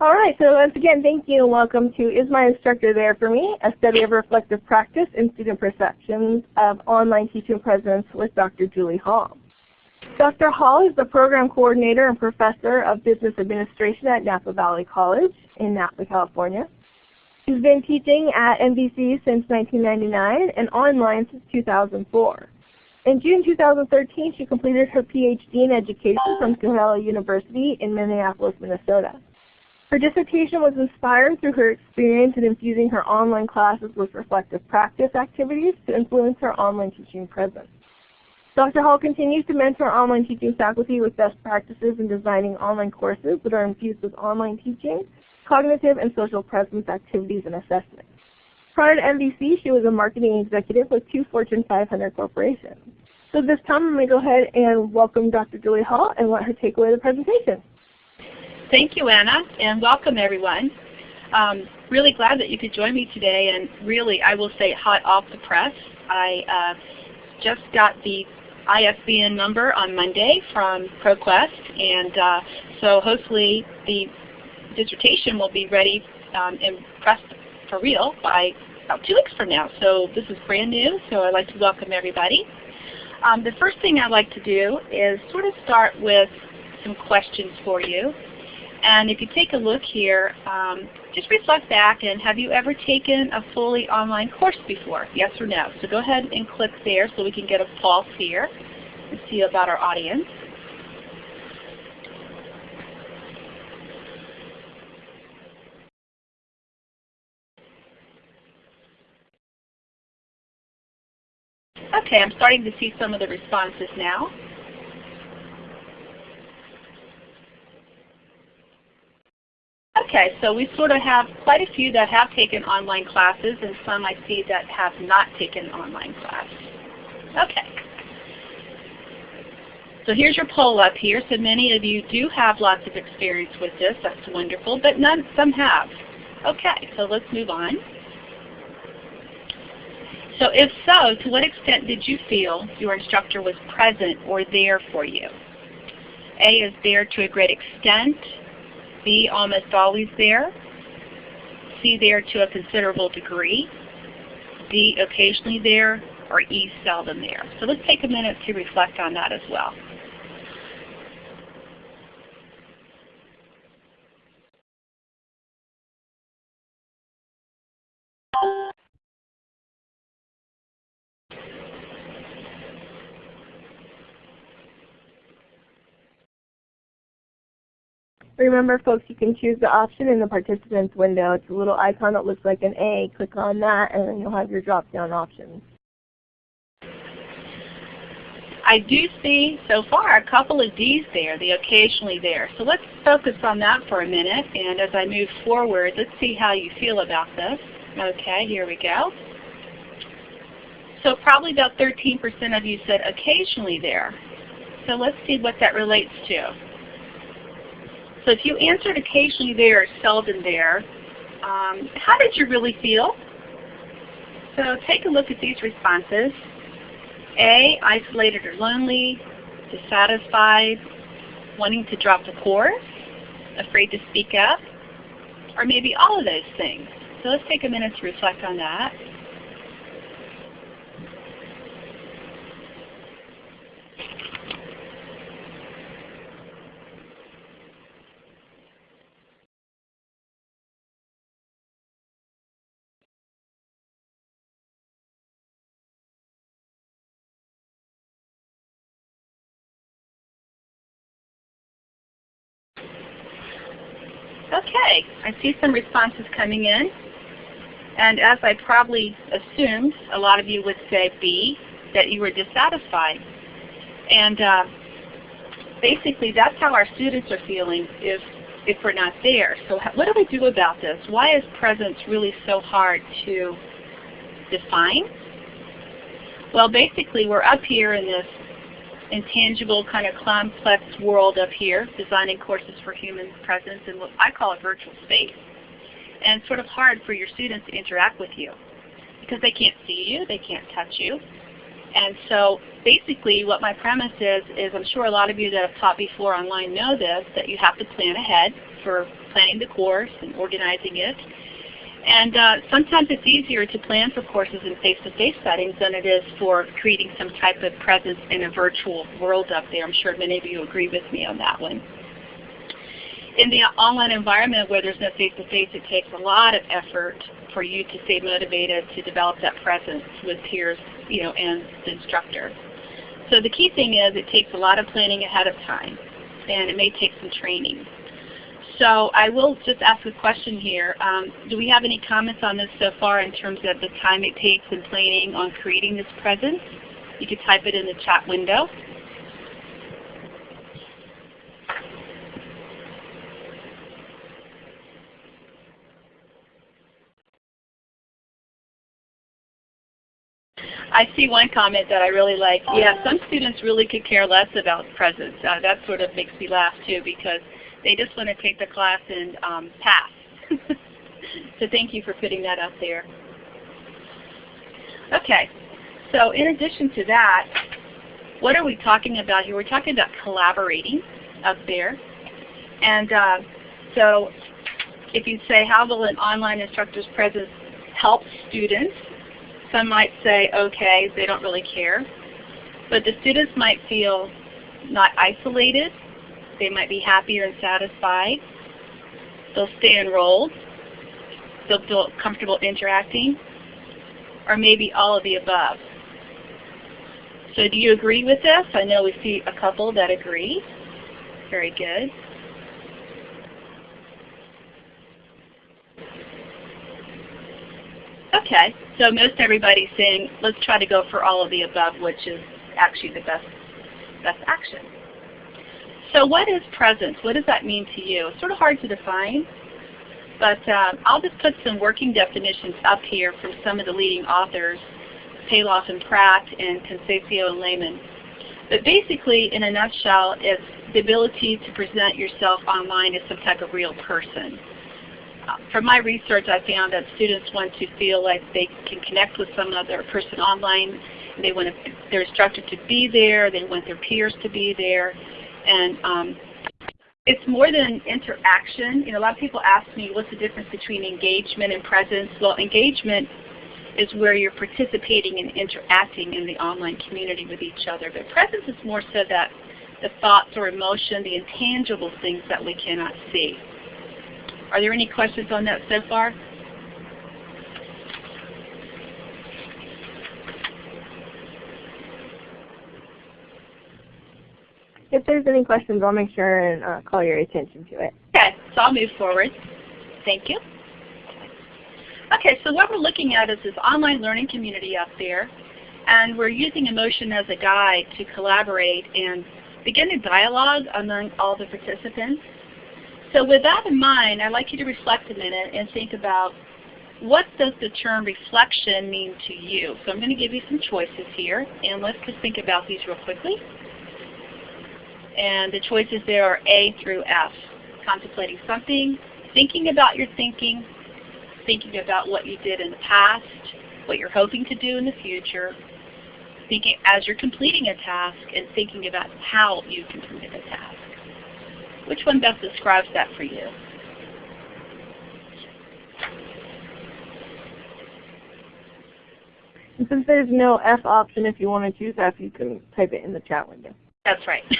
All right, so once again, thank you and welcome to Is My Instructor There For Me? A study of reflective practice and student perceptions of online teaching presence with Dr. Julie Hall. Dr. Hall is the program coordinator and professor of business administration at Napa Valley College in Napa, California. She's been teaching at NVC since 1999 and online since 2004. In June 2013, she completed her PhD in education from Capella University in Minneapolis, Minnesota. Her dissertation was inspired through her experience in infusing her online classes with reflective practice activities to influence her online teaching presence. Dr. Hall continues to mentor online teaching faculty with best practices in designing online courses that are infused with online teaching, cognitive and social presence activities and assessments. Prior to NVC, she was a marketing executive with two Fortune 500 corporations. So this time I'm going to go ahead and welcome Dr. Julie Hall and let her take away the presentation. Thank you, Anna, and welcome everyone. Um, really glad that you could join me today, and really, I will say hot off the press. I uh, just got the ISBN number on Monday from ProQuest, and uh, so hopefully the dissertation will be ready um, and pressed for real by about two weeks from now. So this is brand new, so I'd like to welcome everybody. Um, the first thing I'd like to do is sort of start with some questions for you. And if you take a look here, um, just reflect back and have you ever taken a fully online course before? Yes or no? So go ahead and click there so we can get a pulse here and see about our audience. Okay, I'm starting to see some of the responses now. Okay, so we sort of have quite a few that have taken online classes and some I see that have not taken online class. Okay. So here's your poll up here. So many of you do have lots of experience with this. That's wonderful, but none, some have. Okay, so let's move on. So if so, to what extent did you feel your instructor was present or there for you? A is there to a great extent, B, almost always there. C, there to a considerable degree. D, occasionally there. Or E, seldom there. So let's take a minute to reflect on that as well. Remember folks, you can choose the option in the participants window. It's a little icon that looks like an A. Click on that and then you'll have your drop down options. I do see so far a couple of D's there, the occasionally there. So let's focus on that for a minute and as I move forward, let's see how you feel about this. Okay, here we go. So probably about 13% of you said occasionally there. So let's see what that relates to. So if you answered occasionally there or seldom there, um, how did you really feel? So take a look at these responses. A, isolated or lonely, dissatisfied, wanting to drop the course, afraid to speak up, or maybe all of those things. So let's take a minute to reflect on that. Okay, I see some responses coming in. And as I probably assumed, a lot of you would say B, that you were dissatisfied. And uh, basically that's how our students are feeling if, if we're not there. So what do we do about this? Why is presence really so hard to define? Well, basically we're up here in this intangible kind of complex world up here, designing courses for human presence in what I call a virtual space. And it's sort of hard for your students to interact with you because they can't see you, they can't touch you. And so basically what my premise is, is I'm sure a lot of you that have taught before online know this, that you have to plan ahead for planning the course and organizing it. And uh, sometimes it's easier to plan for courses in face-to-face -face settings than it is for creating some type of presence in a virtual world up there. I'm sure many of you agree with me on that one. In the online environment where there's no face-to-face, -face, it takes a lot of effort for you to stay motivated to develop that presence with peers you know, and the instructor. So the key thing is it takes a lot of planning ahead of time, and it may take some training. So I will just ask a question here. Um, do we have any comments on this so far in terms of the time it takes in planning on creating this presence? You could type it in the chat window. I see one comment that I really like. Yeah, some students really could care less about presence. Uh, that sort of makes me laugh too because they just want to take the class and um, pass. so thank you for putting that up there. Okay, so in addition to that, what are we talking about here? We're talking about collaborating up there. And uh, so if you say, how will an online instructor's presence help students? Some might say, okay, they don't really care. But the students might feel not isolated, they might be happier and satisfied. They'll stay enrolled. They'll feel comfortable interacting. Or maybe all of the above. So do you agree with this? I know we see a couple that agree. Very good. Okay, so most everybody's saying let's try to go for all of the above, which is actually the best, best action. So what is presence? What does that mean to you? It's sort of hard to define, but um, I'll just put some working definitions up here from some of the leading authors, Palloff and Pratt and Conceição and Lehman. But basically, in a nutshell, it's the ability to present yourself online as some type of real person. Uh, from my research, I found that students want to feel like they can connect with some other person online. They want their instructor to be there. They want their peers to be there. And um, it's more than interaction. You know, a lot of people ask me, what's the difference between engagement and presence? Well, engagement is where you're participating and interacting in the online community with each other. But presence is more so that the thoughts or emotion, the intangible things that we cannot see. Are there any questions on that so far? If there's any questions, I'll make sure and uh, call your attention to it. Okay, so I'll move forward. Thank you. Okay, so what we're looking at is this online learning community up there, and we're using emotion as a guide to collaborate and begin a dialogue among all the participants. So with that in mind, I'd like you to reflect a minute and think about what does the term reflection mean to you? So I'm going to give you some choices here, and let's just think about these real quickly. And the choices there are A through F. Contemplating something, thinking about your thinking, thinking about what you did in the past, what you're hoping to do in the future, thinking as you're completing a task, and thinking about how you completed a task. Which one best describes that for you? And since there's no F option, if you want to choose F, you can type it in the chat window. That's right.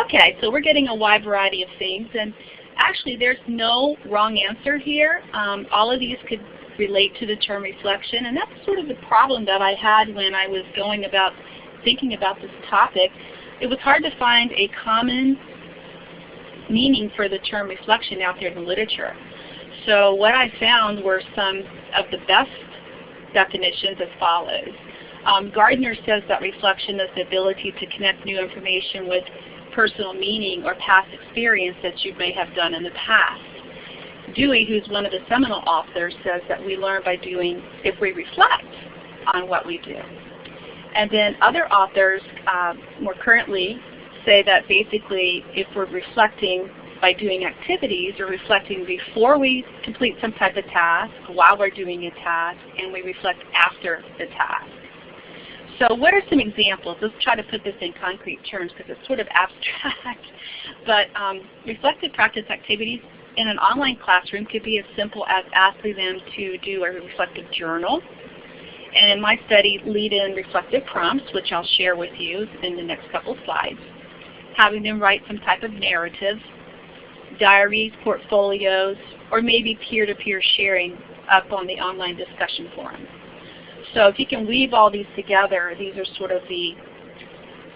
okay, so we're getting a wide variety of things. And actually, there's no wrong answer here. Um, all of these could relate to the term reflection. And that's sort of the problem that I had when I was going about thinking about this topic. It was hard to find a common meaning for the term reflection out there in the literature. So what I found were some of the best definitions as follows. Um, Gardner says that reflection is the ability to connect new information with personal meaning or past experience that you may have done in the past. Dewey, who's one of the seminal authors, says that we learn by doing if we reflect on what we do. And then other authors, uh, more currently, say that basically if we're reflecting, by doing activities or reflecting before we complete some type of task, while we're doing a task, and we reflect after the task. So what are some examples? Let's try to put this in concrete terms because it's sort of abstract. but um, reflective practice activities in an online classroom could be as simple as asking them to do a reflective journal. And in my study, lead in reflective prompts, which I'll share with you in the next couple slides. Having them write some type of narrative, diaries, portfolios, or maybe peer-to-peer -peer sharing up on the online discussion forum. So if you can weave all these together, these are sort of the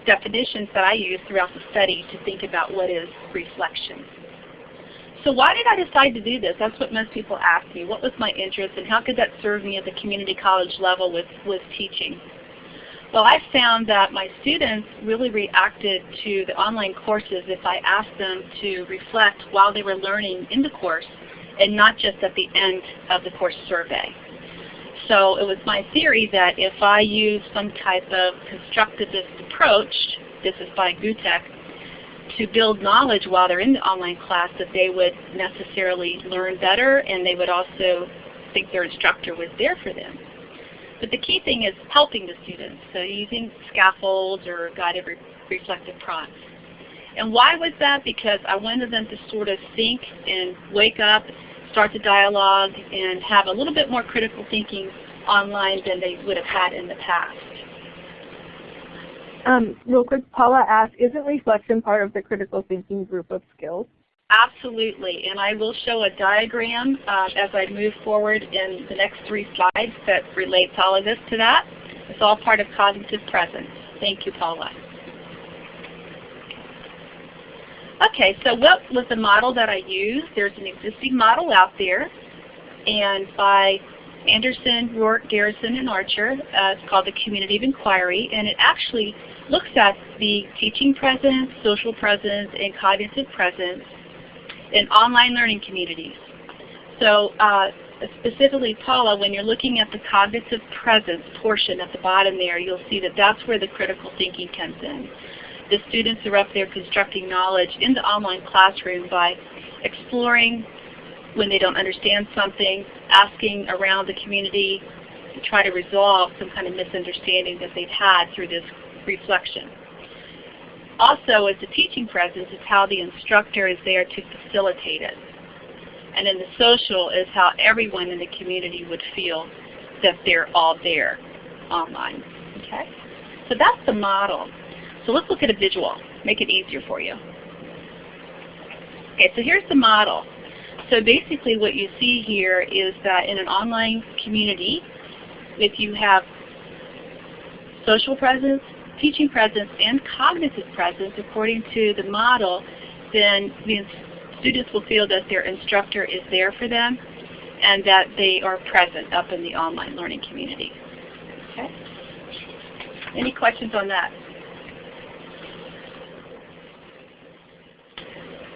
definitions that I use throughout the study to think about what is reflection. So why did I decide to do this? That's what most people ask me. What was my interest and how could that serve me at the community college level with, with teaching? Well, I found that my students really reacted to the online courses if I asked them to reflect while they were learning in the course and not just at the end of the course survey. So it was my theory that if I use some type of constructivist approach, this is by Gutek, to build knowledge while they're in the online class that they would necessarily learn better and they would also think their instructor was there for them. But the key thing is helping the students, so using scaffolds or guided re reflective prompts. And why was that? Because I wanted them to sort of think and wake up start the dialogue and have a little bit more critical thinking online than they would have had in the past. Um, real quick, Paula asked, isn't reflection part of the critical thinking group of skills? Absolutely, and I will show a diagram uh, as I move forward in the next three slides that relates all of this to that. It's all part of cognitive presence. Thank you, Paula. Okay, so what was the model that I used? There's an existing model out there, and by Anderson, Rourke, Garrison, and Archer. Uh, it's called the Community of Inquiry, and it actually looks at the teaching presence, social presence, and cognitive presence in online learning communities. So uh, specifically, Paula, when you're looking at the cognitive presence portion at the bottom there, you'll see that that's where the critical thinking comes in the students are up there constructing knowledge in the online classroom by exploring when they don't understand something, asking around the community to try to resolve some kind of misunderstanding that they've had through this reflection. Also, as a teaching presence, is how the instructor is there to facilitate it. And then the social is how everyone in the community would feel that they're all there online. Okay? So that's the model. So let's look at a visual, make it easier for you. Okay, so here's the model. So basically what you see here is that in an online community, if you have social presence, teaching presence, and cognitive presence according to the model, then the students will feel that their instructor is there for them and that they are present up in the online learning community. Okay? Any questions on that?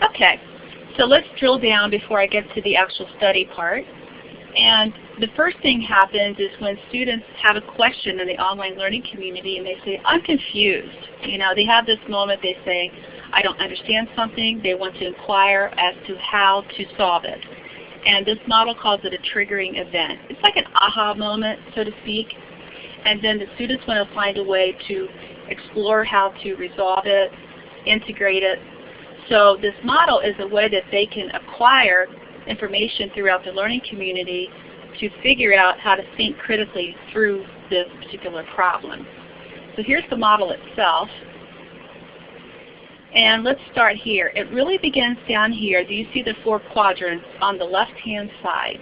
Okay, so let's drill down before I get to the actual study part. And the first thing happens is when students have a question in the online learning community and they say, I'm confused. You know, they have this moment, they say, I don't understand something. They want to inquire as to how to solve it. And this model calls it a triggering event. It's like an aha moment, so to speak. And then the students want to find a way to explore how to resolve it, integrate it, so this model is a way that they can acquire information throughout the learning community to figure out how to think critically through this particular problem. So here's the model itself. And let's start here. It really begins down here. Do you see the four quadrants on the left-hand side?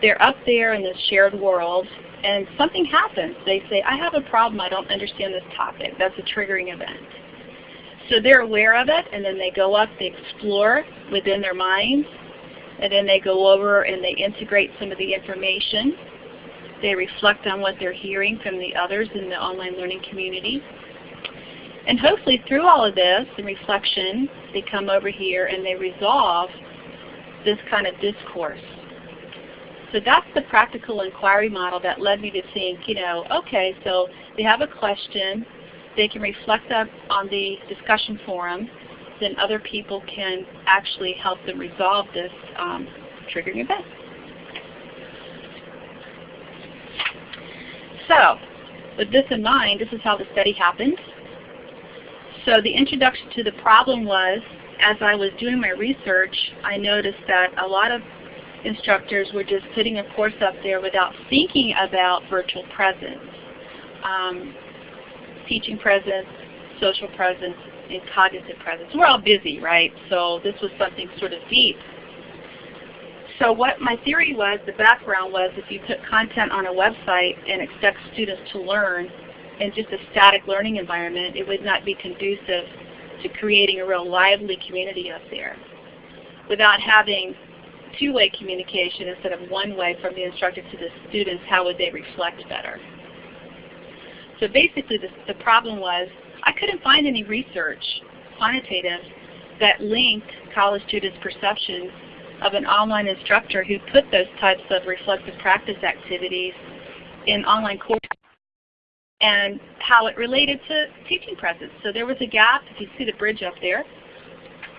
They're up there in this shared world, and something happens. They say, I have a problem. I don't understand this topic. That's a triggering event. So they're aware of it, and then they go up, they explore within their minds, and then they go over and they integrate some of the information. They reflect on what they're hearing from the others in the online learning community. And hopefully through all of this, the reflection, they come over here and they resolve this kind of discourse. So that's the practical inquiry model that led me to think, you know, okay, so they have a question, they can reflect on the discussion forum. Then other people can actually help them resolve this um, triggering event. So, with this in mind, this is how the study happened. So the introduction to the problem was, as I was doing my research, I noticed that a lot of instructors were just putting a course up there without thinking about virtual presence, um, teaching presence, social presence, and cognitive presence. We're all busy, right? So this was something sort of deep. So what my theory was, the background was, if you put content on a website and expect students to learn in just a static learning environment, it would not be conducive to creating a real lively community up there. Without having two-way communication instead of one-way from the instructor to the students, how would they reflect better? So basically the, the problem was I couldn't find any research, quantitative, that linked college students' perceptions of an online instructor who put those types of reflective practice activities in online courses and how it related to teaching presence. So there was a gap, if you see the bridge up there,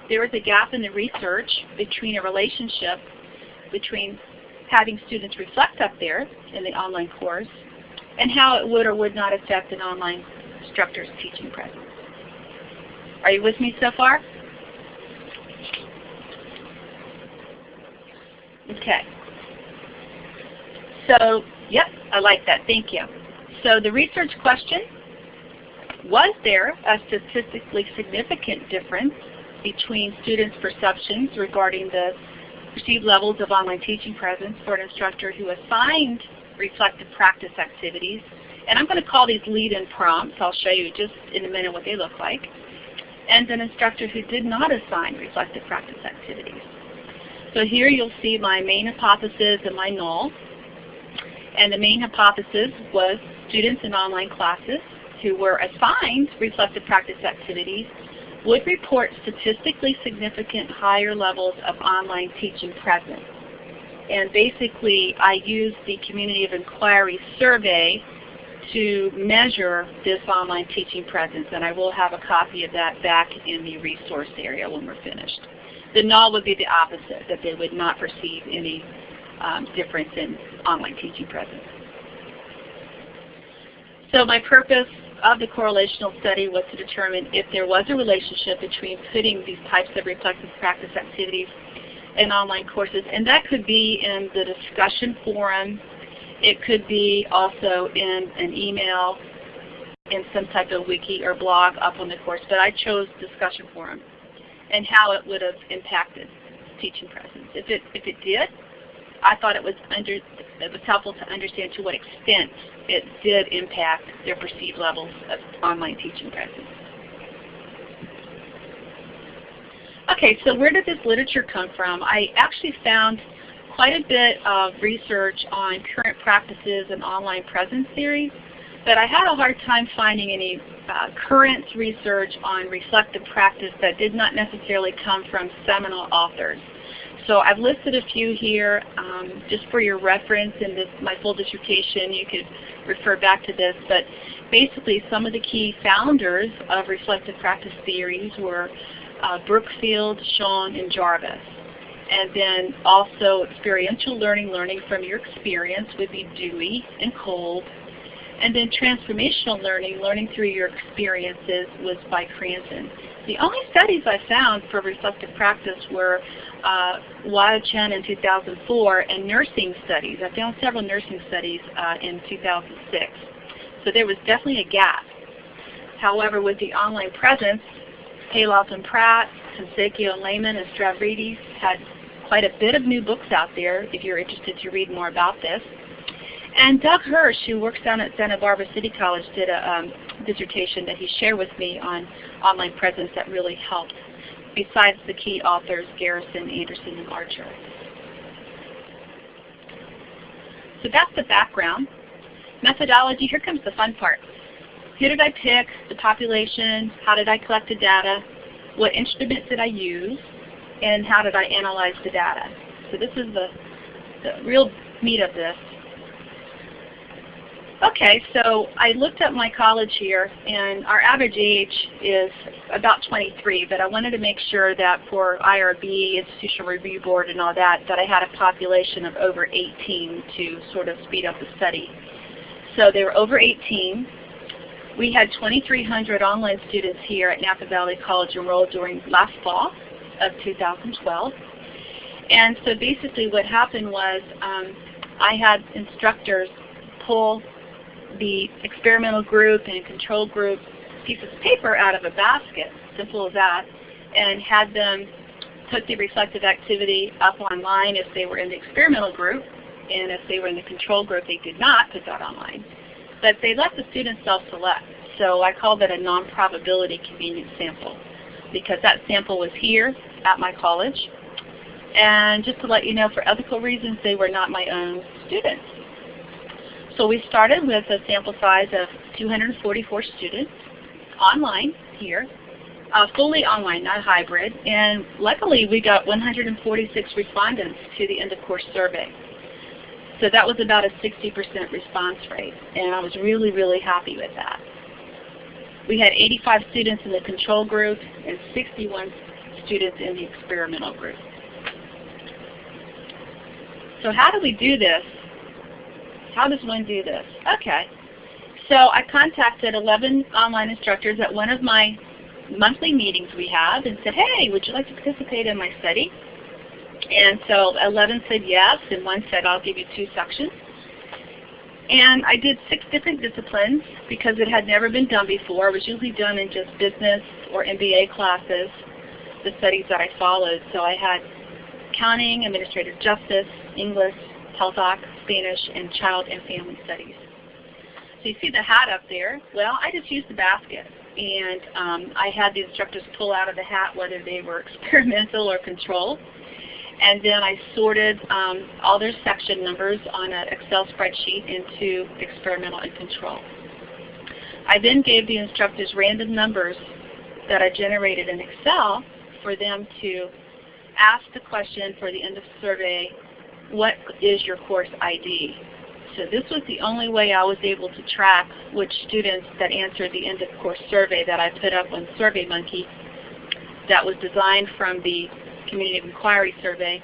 there was a gap in the research between a relationship between having students reflect up there in the online course and how it would or would not affect an online instructor's teaching presence. Are you with me so far? Okay. So, yep, I like that. Thank you. So the research question, was there a statistically significant difference between students' perceptions regarding the perceived levels of online teaching presence for an instructor who assigned reflective practice activities. And I'm going to call these lead-in prompts. I'll show you just in a minute what they look like. And an instructor who did not assign reflective practice activities. So here you'll see my main hypothesis and my null. And the main hypothesis was students in online classes who were assigned reflective practice activities would report statistically significant higher levels of online teaching presence. And basically, I used the Community of Inquiry survey to measure this online teaching presence, and I will have a copy of that back in the resource area when we're finished. The null would be the opposite, that they would not perceive any um, difference in online teaching presence. So my purpose of the correlational study was to determine if there was a relationship between putting these types of reflective practice activities in online courses. And that could be in the discussion forum. It could be also in an email, in some type of wiki or blog up on the course. But I chose discussion forum and how it would have impacted teaching presence. If it, if it did, I thought it was, under, it was helpful to understand to what extent it did impact their perceived levels of online teaching presence. Okay, so where did this literature come from? I actually found quite a bit of research on current practices and online presence theory, but I had a hard time finding any uh, current research on reflective practice that did not necessarily come from seminal authors. So I've listed a few here um, just for your reference in this, my full dissertation. You could refer back to this. But basically some of the key founders of reflective practice theories were uh, Brookfield, Schön, and Jarvis. And then also experiential learning, learning from your experience would be Dewey and Kolb. And then transformational learning, learning through your experiences was by Cranton. The only studies I found for reflective practice were uh, Chen in 2004 and nursing studies. I found several nursing studies uh, in 2006. So there was definitely a gap. However, with the online presence, Palloff and Pratt, Conceição and Lehman and Stavredes had quite a bit of new books out there if you're interested to read more about this. And Doug Hirsch, who works down at Santa Barbara City College, did a um, dissertation that he shared with me on online presence that really helped, besides the key authors, Garrison, Anderson, and Archer. So that's the background. Methodology, here comes the fun part. Who did I pick, the population, how did I collect the data, what instruments did I use, and how did I analyze the data. So this is the, the real meat of this. Okay, so I looked up my college here, and our average age is about 23, but I wanted to make sure that for IRB, Institutional Review Board, and all that, that I had a population of over 18 to sort of speed up the study. So they were over 18. We had 2,300 online students here at Napa Valley College enrolled during last fall of 2012. And so basically what happened was um, I had instructors pull the experimental group and control group pieces of paper out of a basket, simple as that, and had them put the reflective activity up online if they were in the experimental group, and if they were in the control group, they did not put that online. But they let the students self-select. So I call that a non-probability convenience sample because that sample was here at my college. And just to let you know, for ethical reasons, they were not my own students. So we started with a sample size of 244 students online here, uh, fully online, not hybrid. And luckily we got 146 respondents to the end of course survey. So that was about a 60% response rate. And I was really, really happy with that. We had 85 students in the control group and 61 students in the experimental group. So how do we do this? How does one do this? Okay. So I contacted 11 online instructors at one of my monthly meetings we have and said, hey, would you like to participate in my study? And so 11 said yes, and one said, I'll give you two sections. And I did six different disciplines because it had never been done before. It was usually done in just business or MBA classes, the studies that I followed. So I had accounting, administrative justice, English, health doc, Spanish, and child and family studies. So you see the hat up there. Well, I just used the basket. And um, I had the instructors pull out of the hat whether they were experimental or control. And then I sorted um, all their section numbers on an Excel spreadsheet into experimental and control. I then gave the instructors random numbers that I generated in Excel for them to ask the question for the end of survey what is your course ID? So this was the only way I was able to track which students that answered the end of course survey that I put up on SurveyMonkey that was designed from the Community Inquiry survey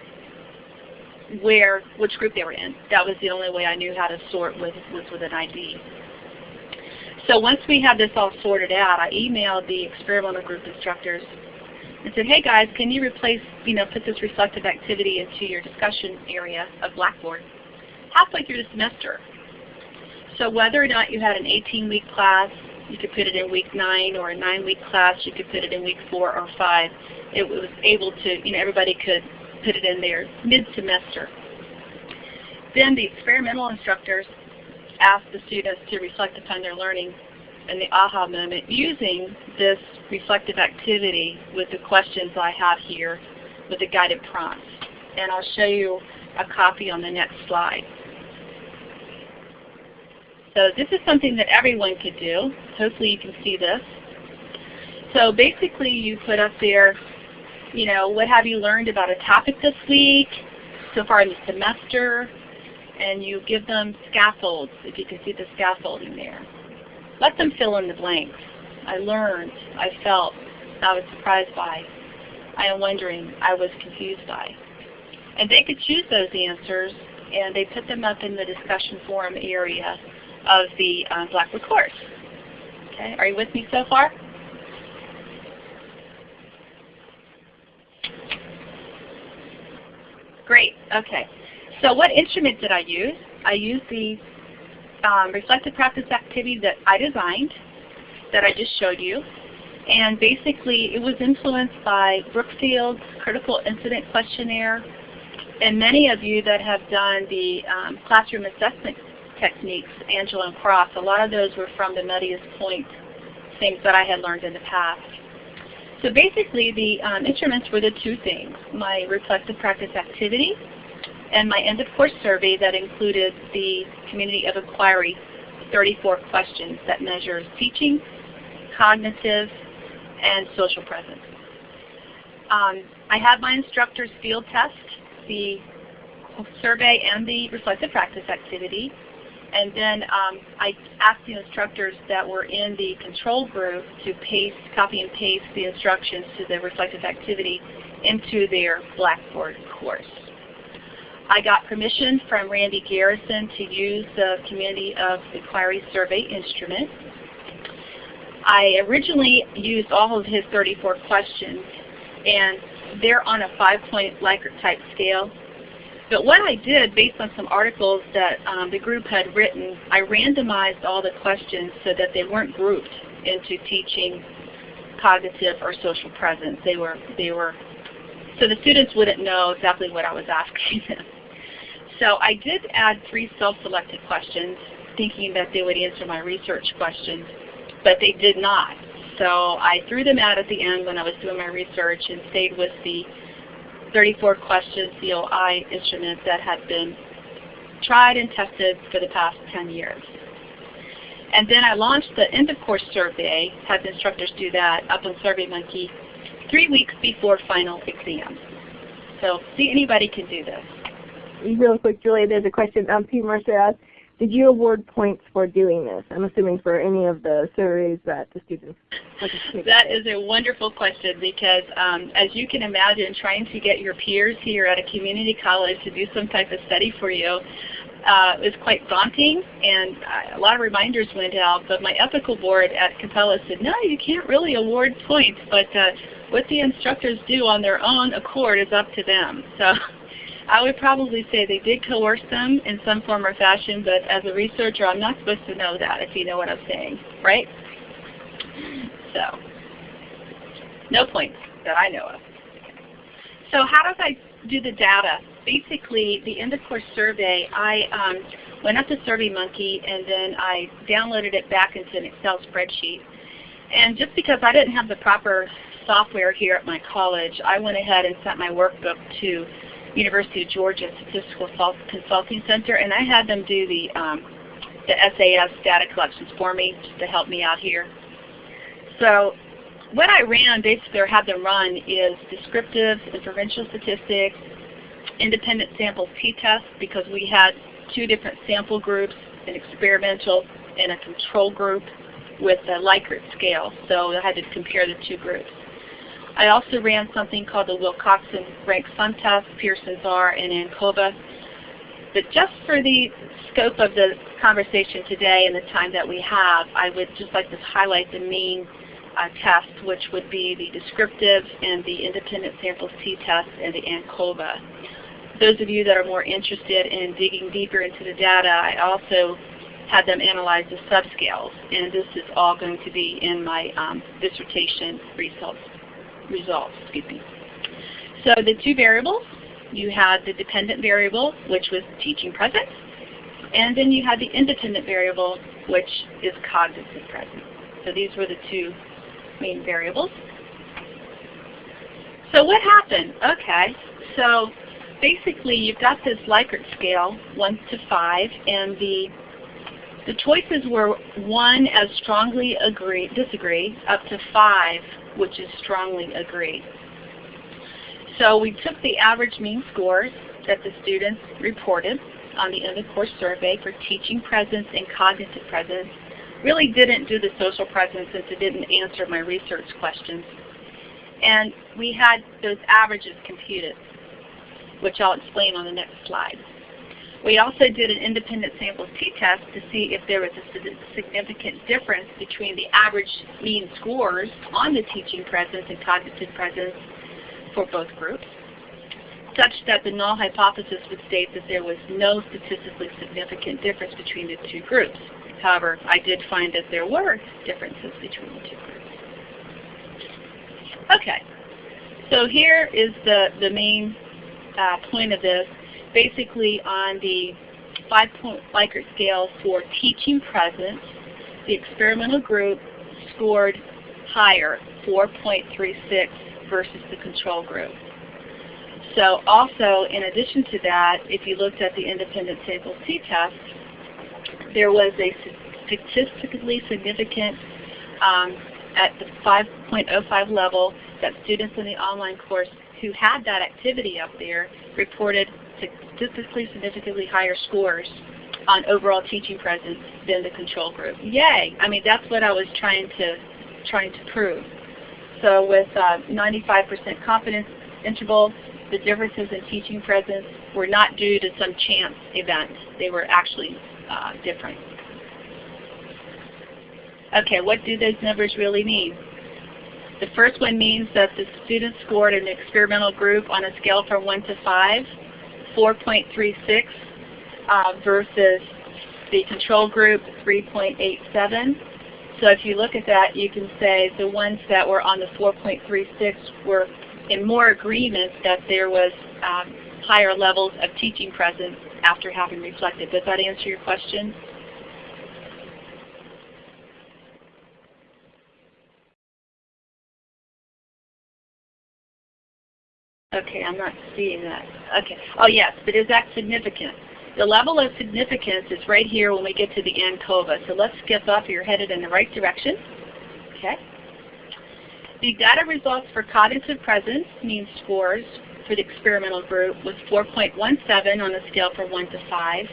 where which group they were in. That was the only way I knew how to sort was, was with an ID. So once we had this all sorted out, I emailed the experimental group instructors and said, hey guys, can you replace, you know, put this reflective activity into your discussion area of Blackboard halfway through the semester. So whether or not you had an 18-week class, you could put it in week 9, or a 9-week class, you could put it in week 4 or 5. It was able to, you know, everybody could put it in there mid-semester. Then the experimental instructors asked the students to reflect upon their learning and the aha moment using this reflective activity with the questions I have here with the guided prompts. And I'll show you a copy on the next slide. So this is something that everyone could do. Hopefully you can see this. So basically you put up there, you know, what have you learned about a topic this week, so far in the semester, and you give them scaffolds, if you can see the scaffolding there. Let them fill in the blanks. I learned, I felt, I was surprised by, I am wondering, I was confused by. And they could choose those answers, and they put them up in the discussion forum area of the uh, Blackboard course. Okay, are you with me so far? Great, okay. So what instrument did I use? I used the um, reflective practice activity that I designed, that I just showed you. And basically it was influenced by Brookfield's Critical Incident Questionnaire and many of you that have done the um, classroom assessment techniques, Angelo and Cross, a lot of those were from the Muddiest Point things that I had learned in the past. So basically the um, instruments were the two things, my reflective practice activity and my end of course survey that included the community of inquiry 34 questions that measures teaching, cognitive, and social presence. Um, I had my instructors field test the survey and the reflective practice activity. And then um, I asked the instructors that were in the control group to paste, copy and paste the instructions to the reflective activity into their Blackboard course. I got permission from Randy Garrison to use the Community of Inquiry Survey instrument. I originally used all of his 34 questions, and they're on a five-point Likert type scale. But what I did, based on some articles that um, the group had written, I randomized all the questions so that they weren't grouped into teaching, cognitive, or social presence. They were, they were, so the students wouldn't know exactly what I was asking them. So I did add three self-selected questions, thinking that they would answer my research questions, but they did not. So I threw them out at the end when I was doing my research and stayed with the 34 question COI instrument that had been tried and tested for the past 10 years. And then I launched the end of course survey, had instructors do that up on SurveyMonkey three weeks before final exam. So see anybody can do this. Real quick, Julie, there's a question um, Pete Mercer asked. Did you award points for doing this? I'm assuming for any of the surveys that the students That is a wonderful question because um, as you can imagine, trying to get your peers here at a community college to do some type of study for you uh, is quite daunting and uh, a lot of reminders went out, but my ethical board at Capella said, no, you can't really award points, but uh, what the instructors do on their own accord is up to them. So I would probably say they did coerce them in some form or fashion, but as a researcher, I'm not supposed to know that, if you know what I'm saying, right? So, no points that I know of. So how does I do the data? Basically, the end of course survey, I um, went up to SurveyMonkey and then I downloaded it back into an Excel spreadsheet. And just because I didn't have the proper software here at my college, I went ahead and sent my workbook to University of Georgia Statistical Consulting Center, and I had them do the, um, the SAS data collections for me just to help me out here. So what I ran, basically, or had them run, is descriptive inferential statistics, independent sample t-test, because we had two different sample groups, an experimental and a control group with a Likert scale. So I had to compare the two groups. I also ran something called the Wilcoxon Rank Sum Test, Pearson R, and ANCOVA. But just for the scope of the conversation today and the time that we have, I would just like to highlight the main uh, which would be the descriptive and the independent samples t-test and the ANCOVA. Those of you that are more interested in digging deeper into the data, I also had them analyze the subscales, and this is all going to be in my um, dissertation results results. Me. So the two variables, you had the dependent variable, which was teaching presence, and then you had the independent variable, which is cognitive presence. So these were the two main variables. So what happened? Okay, so basically you've got this Likert scale, 1 to 5, and the the choices were 1 as strongly agree, disagree, up to 5 which is strongly agreed. So we took the average mean scores that the students reported on the end of course survey for teaching presence and cognitive presence. Really didn't do the social presence since it didn't answer my research questions. And we had those averages computed, which I'll explain on the next slide. We also did an independent samples t-test to see if there was a significant difference between the average mean scores on the teaching presence and cognitive presence for both groups, such that the null hypothesis would state that there was no statistically significant difference between the two groups. However, I did find that there were differences between the two groups. Okay, so here is the, the main uh, point of this basically on the five-point Likert scale for teaching presence, the experimental group scored higher, 4.36 versus the control group. So also, in addition to that, if you looked at the independent sample t-test, there was a statistically significant um, at the 5.05 level that students in the online course who had that activity up there reported statistically significantly higher scores on overall teaching presence than the control group. Yay! I mean, that's what I was trying to trying to prove. So with 95% uh, confidence interval, the differences in teaching presence were not due to some chance event. They were actually uh, different. Okay, what do those numbers really mean? The first one means that the students scored an experimental group on a scale from 1 to 5, 4.36 uh, versus the control group 3.87. So if you look at that, you can say the ones that were on the 4.36 were in more agreement that there was um, higher levels of teaching presence after having reflected. Does that answer your question? Okay, I'm not seeing that. Okay. Oh yes, but is that significant? The level of significance is right here when we get to the ANCOVA. So let's skip up. You're headed in the right direction. Okay. The data results for cognitive presence, mean scores, for the experimental group was 4.17 on a scale from 1 to 5,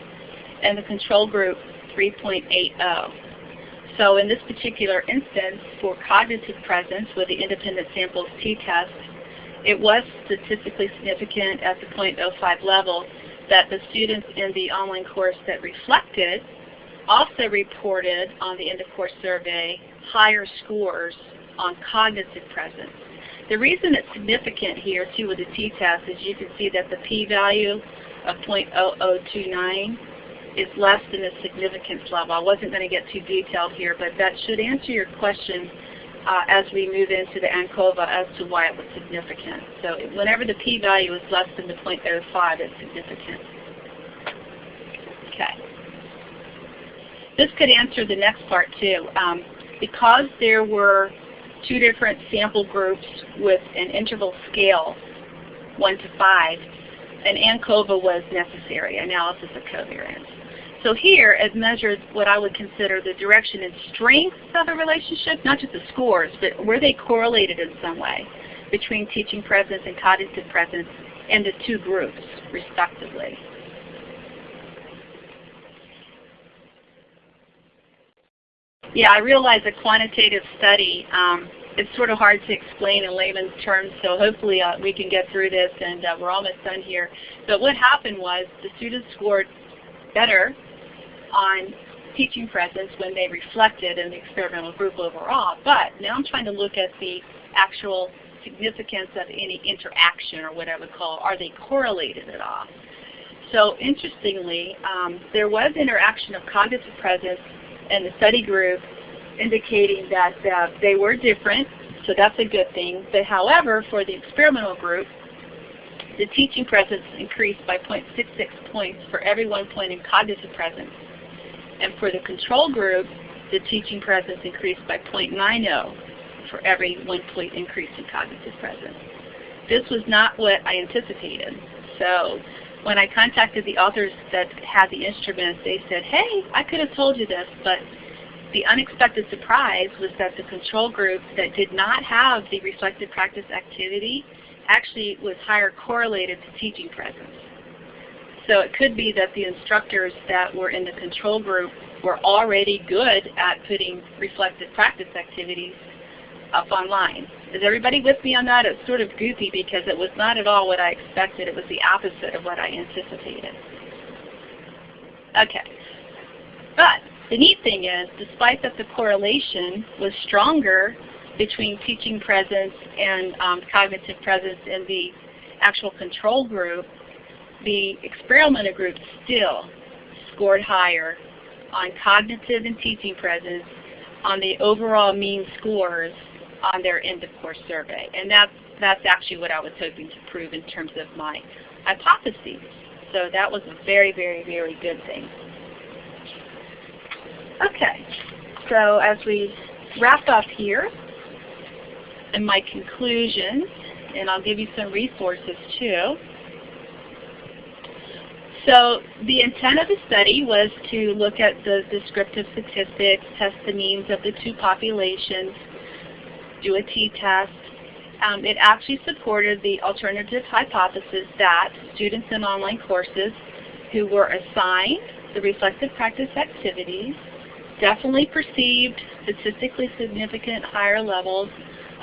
and the control group 3.80. So in this particular instance, for cognitive presence with the independent samples t-test, it was statistically significant at the 0.05 level that the students in the online course that reflected also reported on the end of course survey higher scores on cognitive presence. The reason it's significant here too with the t-test is you can see that the p-value of 0.0029 is less than the significance level. I wasn't going to get too detailed here, but that should answer your question uh, as we move into the ANCOVA as to why it was significant. So whenever the p-value is less than the 0.05, it's significant. Okay. This could answer the next part too. Um, because there were two different sample groups with an interval scale, 1 to 5, an ANCOVA was necessary, analysis of covariance. So here it measured what I would consider the direction and strength of a relationship, not just the scores, but were they correlated in some way between teaching presence and cognitive presence and the two groups, respectively. Yeah, I realize a quantitative study, um, it's sort of hard to explain in layman's terms, so hopefully uh, we can get through this and uh, we're almost done here. But what happened was the students scored better on teaching presence when they reflected in the experimental group overall. But now I'm trying to look at the actual significance of any interaction or what I would call, are they correlated at all? So interestingly, um, there was interaction of cognitive presence in the study group indicating that uh, they were different, so that's a good thing. But however, for the experimental group, the teaching presence increased by 0.66 points for every one point in cognitive presence. And for the control group, the teaching presence increased by 0.90 for every one point increase in cognitive presence. This was not what I anticipated. So when I contacted the authors that had the instrument, they said, hey, I could have told you this, but the unexpected surprise was that the control group that did not have the reflective practice activity actually was higher correlated to teaching presence. So it could be that the instructors that were in the control group were already good at putting reflective practice activities up online. Is everybody with me on that? It's sort of goofy because it was not at all what I expected. It was the opposite of what I anticipated. Okay. But the neat thing is, despite that the correlation was stronger between teaching presence and um, cognitive presence in the actual control group, the experimental group still scored higher on cognitive and teaching presence on the overall mean scores on their end of course survey. And that's, that's actually what I was hoping to prove in terms of my hypotheses. So that was a very, very, very good thing. Okay, so as we wrap up here, in my conclusions, and I'll give you some resources too. So the intent of the study was to look at the descriptive statistics, test the means of the two populations, do a t-test. Um, it actually supported the alternative hypothesis that students in online courses who were assigned the reflective practice activities, definitely perceived statistically significant higher levels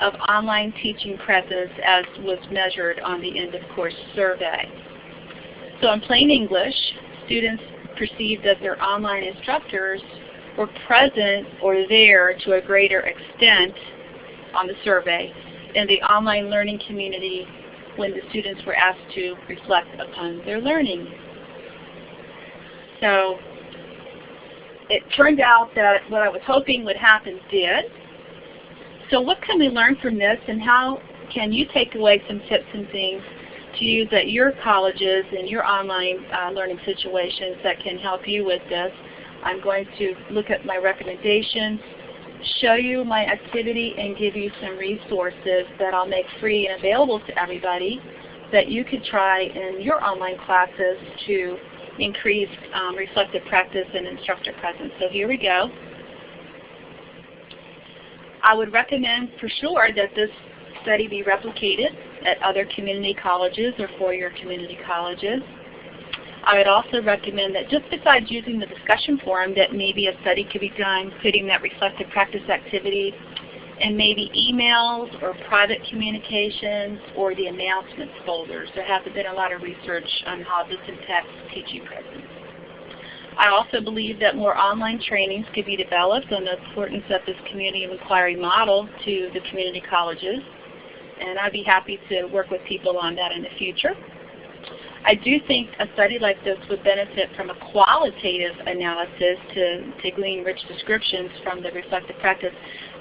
of online teaching presence as was measured on the end of course survey. So in plain English, students perceived that their online instructors were present or there to a greater extent on the survey in the online learning community when the students were asked to reflect upon their learning. So it turned out that what I was hoping would happen did. So what can we learn from this and how can you take away some tips and things to use at your colleges and your online uh, learning situations that can help you with this? I'm going to look at my recommendations, show you my activity, and give you some resources that I'll make free and available to everybody that you could try in your online classes to increase um, reflective practice and instructor presence. So here we go. I would recommend for sure that this study be replicated at other community colleges or four-year community colleges. I would also recommend that just besides using the discussion forum that maybe a study could be done putting that reflective practice activity and maybe emails or private communications or the announcements folders. There hasn't been a lot of research on how this impacts teaching presence. I also believe that more online trainings could be developed on the importance of this community of inquiry model to the community colleges. And I'd be happy to work with people on that in the future. I do think a study like this would benefit from a qualitative analysis to, to glean rich descriptions from the reflective practice.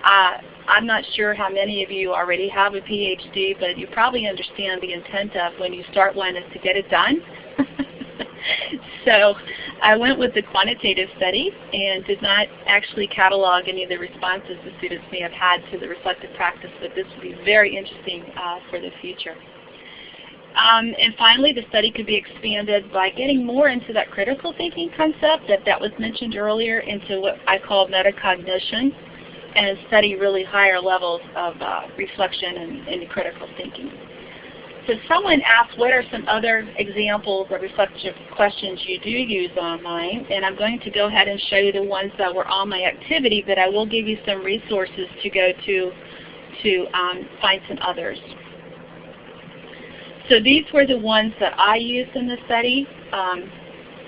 Uh, I'm not sure how many of you already have a PhD, but you probably understand the intent of when you start one is to get it done. so I went with the quantitative study and did not actually catalog any of the responses the students may have had to the reflective practice, but this would be very interesting uh, for the future. Um, and finally, the study could be expanded by getting more into that critical thinking concept that, that was mentioned earlier into what I call metacognition and study really higher levels of uh, reflection and, and critical thinking. So someone asked what are some other examples of reflective questions you do use online, and I'm going to go ahead and show you the ones that were on my activity, but I will give you some resources to go to to um, find some others. So these were the ones that I used in the study. Um,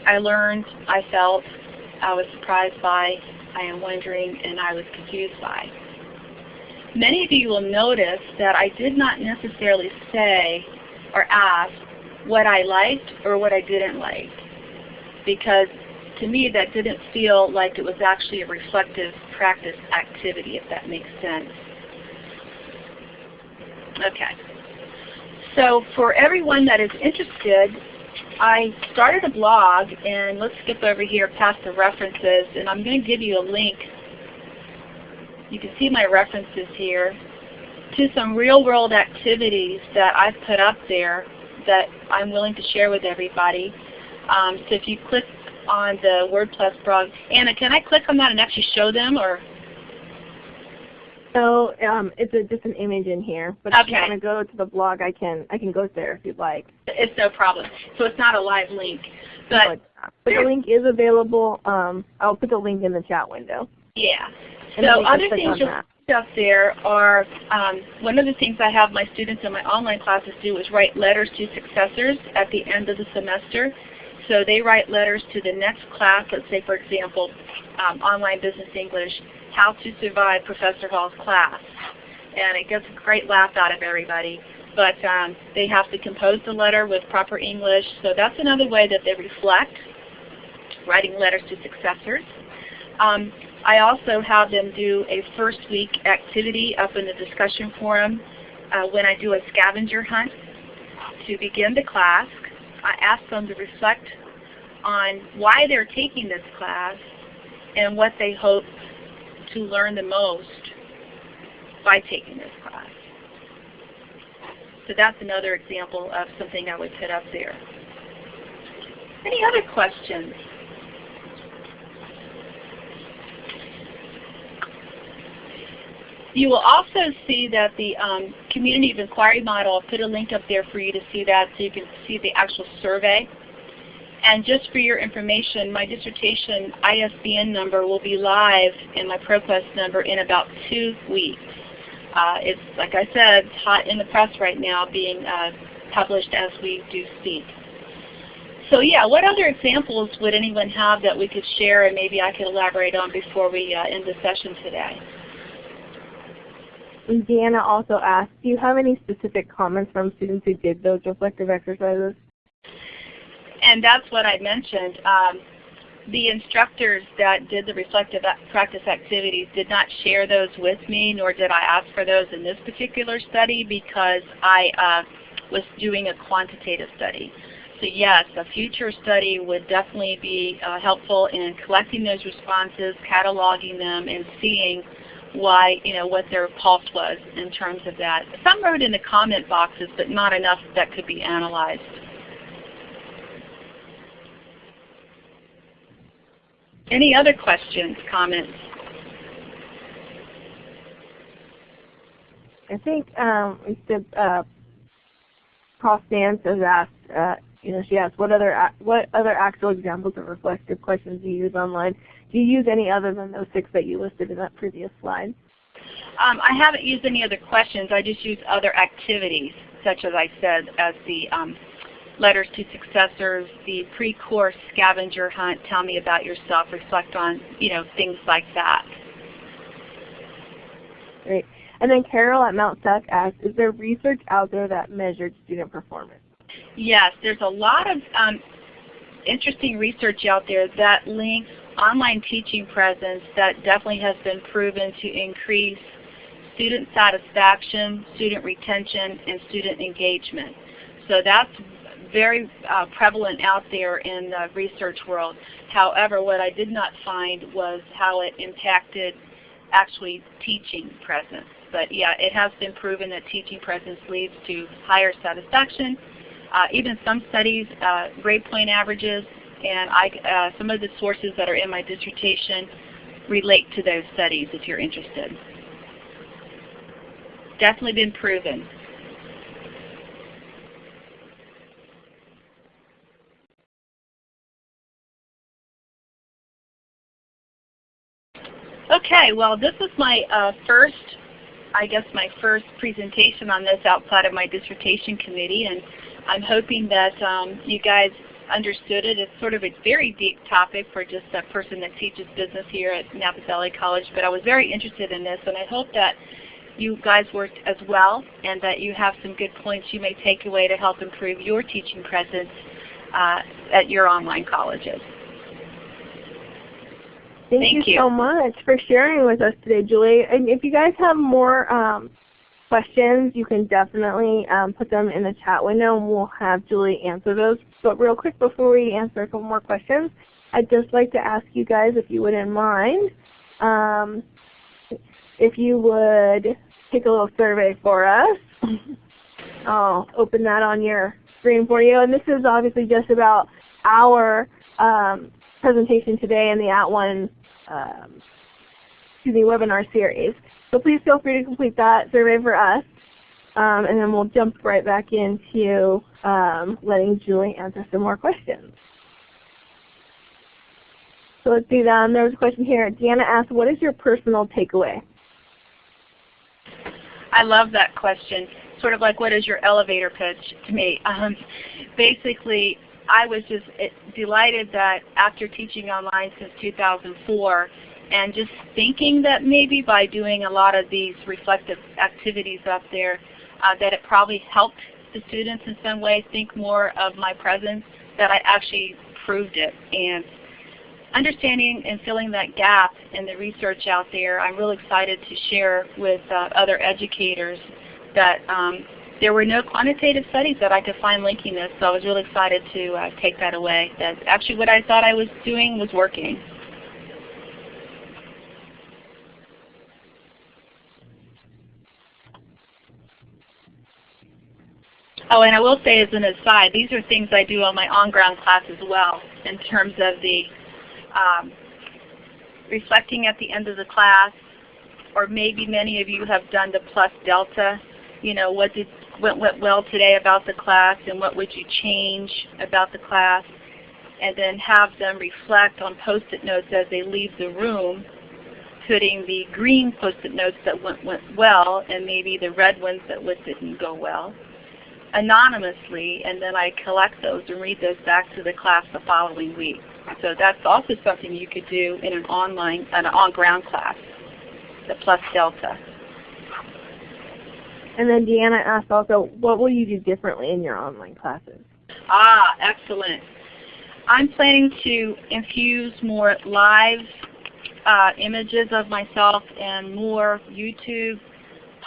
I learned, I felt, I was surprised by, I am wondering, and I was confused by. Many of you will notice that I did not necessarily say or ask what I liked or what I didn't like because to me that didn't feel like it was actually a reflective practice activity if that makes sense. Okay. So for everyone that is interested, I started a blog, and let's skip over here past the references, and I'm going to give you a link. You can see my references here to some real-world activities that I've put up there that I'm willing to share with everybody. Um, so if you click on the WordPress blog, Anna, can I click on that and actually show them, or so um, it's a, just an image in here. But if you want to go to the blog, I can I can go there if you'd like. It's no problem. So it's not a live link, but, but the link is available. Um, I'll put the link in the chat window. Yeah. So other things you'll see up there are um, one of the things I have my students in my online classes do is write letters to successors at the end of the semester. So they write letters to the next class. Let's say, for example, um, online business English how to Survive Professor Hall's class. And it gets a great laugh out of everybody. But um, they have to compose the letter with proper English. So that's another way that they reflect, writing letters to successors. Um, I also have them do a first week activity up in the discussion forum uh, when I do a scavenger hunt to begin the class. I ask them to reflect on why they're taking this class and what they hope to learn the most by taking this class. So that's another example of something I would put up there. Any other questions? You will also see that the um, Community of Inquiry model, I'll put a link up there for you to see that so you can see the actual survey. And just for your information, my dissertation ISBN number will be live in my ProQuest number in about two weeks. Uh, it's, like I said, hot in the press right now, being uh, published as we do speak. So yeah, what other examples would anyone have that we could share and maybe I could elaborate on before we uh, end the session today? Deanna also asked, do you have any specific comments from students who did those reflective exercises? And that's what I mentioned. Um, the instructors that did the reflective practice activities did not share those with me, nor did I ask for those in this particular study because I uh, was doing a quantitative study. So yes, a future study would definitely be uh, helpful in collecting those responses, cataloging them, and seeing why, you know, what their pulse was in terms of that. Some wrote in the comment boxes, but not enough that could be analyzed. Any other questions, comments? I think um, said uh, Prof. Nance has asked, uh, you know, she asked what other what other actual examples of reflective questions do you use online? Do you use any other than those six that you listed in that previous slide? Um, I haven't used any other questions. I just use other activities, such as I said, as the um, letters to successors, the pre-course scavenger hunt, tell me about yourself, reflect on, you know, things like that. Great. And then Carol at Mount SAC asked, is there research out there that measured student performance? Yes, there's a lot of um, interesting research out there that links online teaching presence that definitely has been proven to increase student satisfaction, student retention, and student engagement. So that's very uh, prevalent out there in the research world. However, what I did not find was how it impacted actually teaching presence. But yeah, it has been proven that teaching presence leads to higher satisfaction. Uh, even some studies, uh, grade point averages, and I, uh, some of the sources that are in my dissertation relate to those studies if you're interested. Definitely been proven. Okay, well this is my uh, first, I guess my first presentation on this outside of my dissertation committee and I'm hoping that um, you guys understood it. It's sort of a very deep topic for just a person that teaches business here at Napa Valley College, but I was very interested in this and I hope that you guys worked as well and that you have some good points you may take away to help improve your teaching presence uh, at your online colleges. Thank, Thank you, you, so much for sharing with us today, Julie. And if you guys have more um, questions, you can definitely um, put them in the chat window and we'll have Julie answer those. But real quick before we answer a couple more questions, I'd just like to ask you guys if you wouldn't mind, um, if you would take a little survey for us. I'll open that on your screen for you. And this is obviously just about our um, presentation today in the At One um, excuse me, webinar series. So please feel free to complete that survey for us. Um, and then we'll jump right back into um, letting Julie answer some more questions. So let's do that. There was a question here. Deanna asked, what is your personal takeaway? I love that question. Sort of like what is your elevator pitch to me? Um, basically, I was just eh, delighted that after teaching online since 2004 and just thinking that maybe by doing a lot of these reflective activities up there uh, that it probably helped the students in some way think more of my presence, that I actually proved it. And understanding and filling that gap in the research out there, I'm really excited to share with uh, other educators that um, there were no quantitative studies that I could find linking this, so I was really excited to uh, take that away, that actually what I thought I was doing was working. Oh, and I will say as an aside, these are things I do on my on-ground class as well in terms of the um, reflecting at the end of the class, or maybe many of you have done the plus delta. You know, what did what went well today about the class and what would you change about the class. and then have them reflect on post-it notes as they leave the room, putting the green post-it notes that went, went well and maybe the red ones that didn't go well anonymously, and then I collect those and read those back to the class the following week. So that's also something you could do in an online, an on-ground class, the Plus Delta. And then Deanna asked also, what will you do differently in your online classes? Ah, excellent. I'm planning to infuse more live uh, images of myself and more YouTube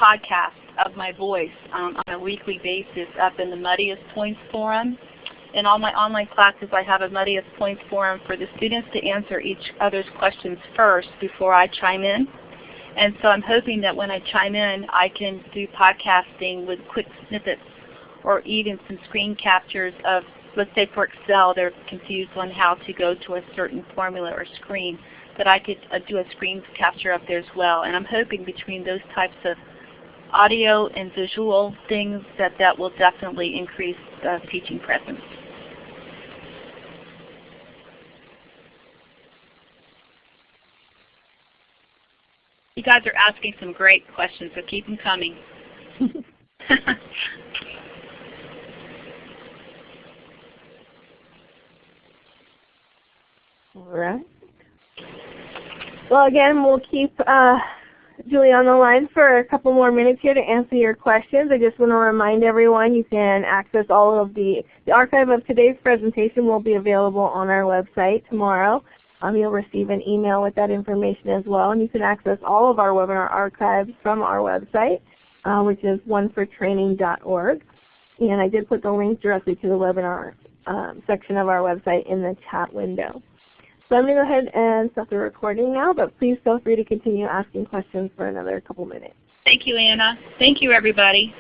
podcasts of my voice um, on a weekly basis up in the Muddiest Points Forum. In all my online classes, I have a Muddiest Points Forum for the students to answer each other's questions first before I chime in. And so I'm hoping that when I chime in, I can do podcasting with quick snippets or even some screen captures of, let's say for Excel, they're confused on how to go to a certain formula or screen, that I could uh, do a screen capture up there as well. And I'm hoping between those types of audio and visual things that that will definitely increase the teaching presence. You guys are asking some great questions, so keep them coming. All right. Well, again, we'll keep uh, Julie on the line for a couple more minutes here to answer your questions. I just want to remind everyone you can access all of the, the archive of today's presentation will be available on our website tomorrow. Um, you'll receive an email with that information as well. And you can access all of our webinar archives from our website, uh, which is onefortraining.org. And I did put the link directly to the webinar um, section of our website in the chat window. So I'm going to go ahead and stop the recording now, but please feel free to continue asking questions for another couple minutes. Thank you, Anna. Thank you, everybody.